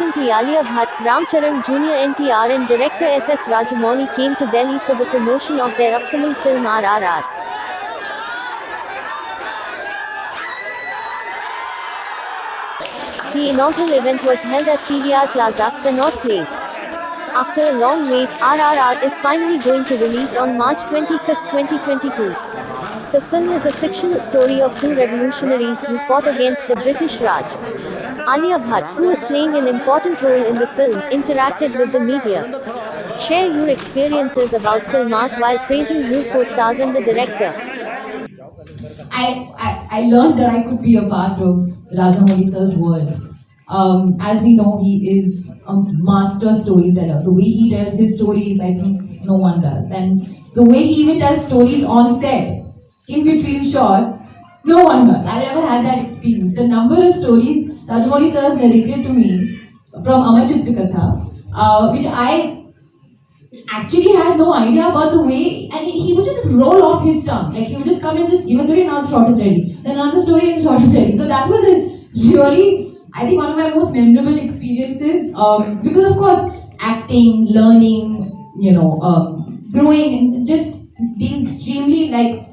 Alia Bhatt, Ramcharan Jr. NTR and director S.S. Rajamouli came to Delhi for the promotion of their upcoming film RRR. The inaugural event was held at PVR Plaza, Connaught Place. After a long wait, RRR is finally going to release on March 25, 2022. The film is a fictional story of two revolutionaries who fought against the British Raj. Alia Bhatt, who is playing an important role in the film, interacted with the media. Share your experiences about film art while praising new co-stars and the director. I, I, I learned that I could be a part of Rajamouli sir's world. Um, as we know, he is a master storyteller. The way he tells his stories, I think no one does. And the way he even tells stories on set, in between shots, no one does. I never had that experience. The number of stories Rajamouli sir has narrated to me from Amar Chitra Katha, uh, which I actually had no idea about the way, and he would just roll off his tongue. Like he would just come and just give a story, shot is ready. Then another story and is ready. So that was a really, I think, one of my most memorable experiences. Um, because of course, acting, learning, you know, um, growing, and just being extremely like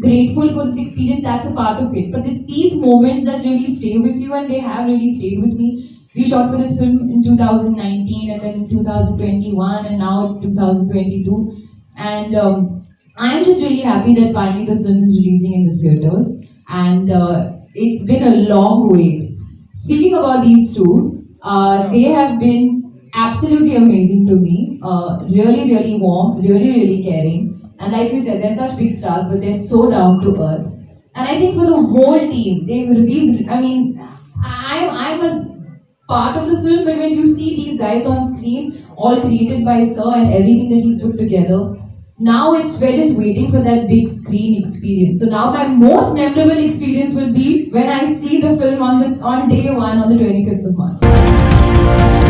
grateful for this experience. That's a part of it. But it's these moments that really stay with you, and they have really stayed with me. We shot for this film in 2019 and then in 2021 and now it's 2022. And um, I'm just really happy that finally the film is releasing in the theatres. And uh, it's been a long wait. Speaking about these two, uh, they have been absolutely amazing to me. Uh, really, really warm, really, really caring. And like you said, they're such big stars, but they're so down to earth. And I think for the whole team, they've, we've, I mean, I'm, I'm a part of the film, but when you see these guys on screen, all created by Sir and everything that he's put together, now it's we're just waiting for that big screen experience. So now my most memorable experience will be when I see the film on the on day one on the 25th of March.